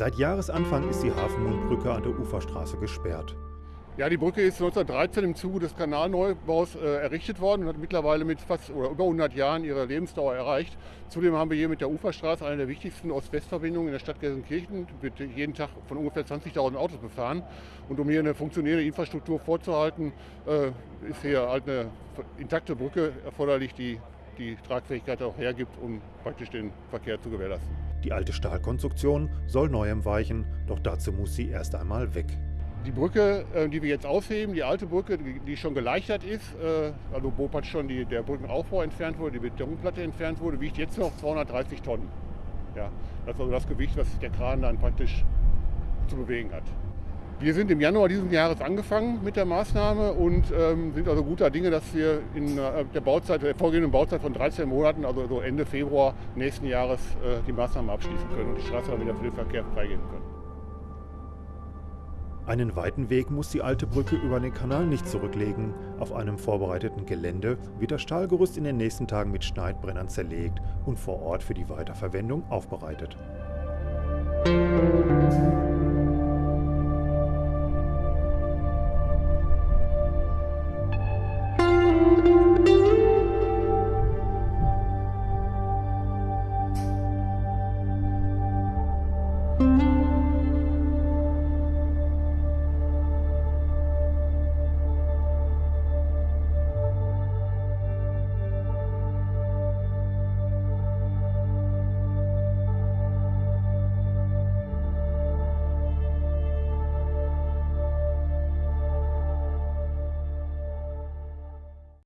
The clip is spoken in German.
Seit Jahresanfang ist die Hafenmundbrücke an der Uferstraße gesperrt. Ja, die Brücke ist 1913 im Zuge des Kanalneubaus äh, errichtet worden und hat mittlerweile mit fast oder über 100 Jahren ihre Lebensdauer erreicht. Zudem haben wir hier mit der Uferstraße eine der wichtigsten Ost-West-Verbindungen in der Stadt Gelsenkirchen, wird jeden Tag von ungefähr 20.000 Autos befahren. Und um hier eine funktionierende Infrastruktur vorzuhalten, äh, ist hier halt eine intakte Brücke erforderlich, die die Tragfähigkeit auch hergibt, um praktisch den Verkehr zu gewährleisten. Die alte Stahlkonstruktion soll neuem weichen, doch dazu muss sie erst einmal weg. Die Brücke, äh, die wir jetzt ausheben, die alte Brücke, die schon geleichtert ist, äh, also wo schon die, der Brückenaufbau entfernt wurde, die Betonplatte entfernt wurde, wiegt jetzt noch 230 Tonnen. Ja, das ist also das Gewicht, was der Kran dann praktisch zu bewegen hat. Wir sind im Januar dieses Jahres angefangen mit der Maßnahme und ähm, sind also guter Dinge, dass wir in äh, der Bauzeit, der vorgehenden Bauzeit von 13 Monaten, also so Ende Februar nächsten Jahres, äh, die Maßnahmen abschließen können und die Straße dann wieder für den Verkehr freigeben können. Einen weiten Weg muss die alte Brücke über den Kanal nicht zurücklegen. Auf einem vorbereiteten Gelände wird das Stahlgerüst in den nächsten Tagen mit Schneidbrennern zerlegt und vor Ort für die Weiterverwendung aufbereitet. Musik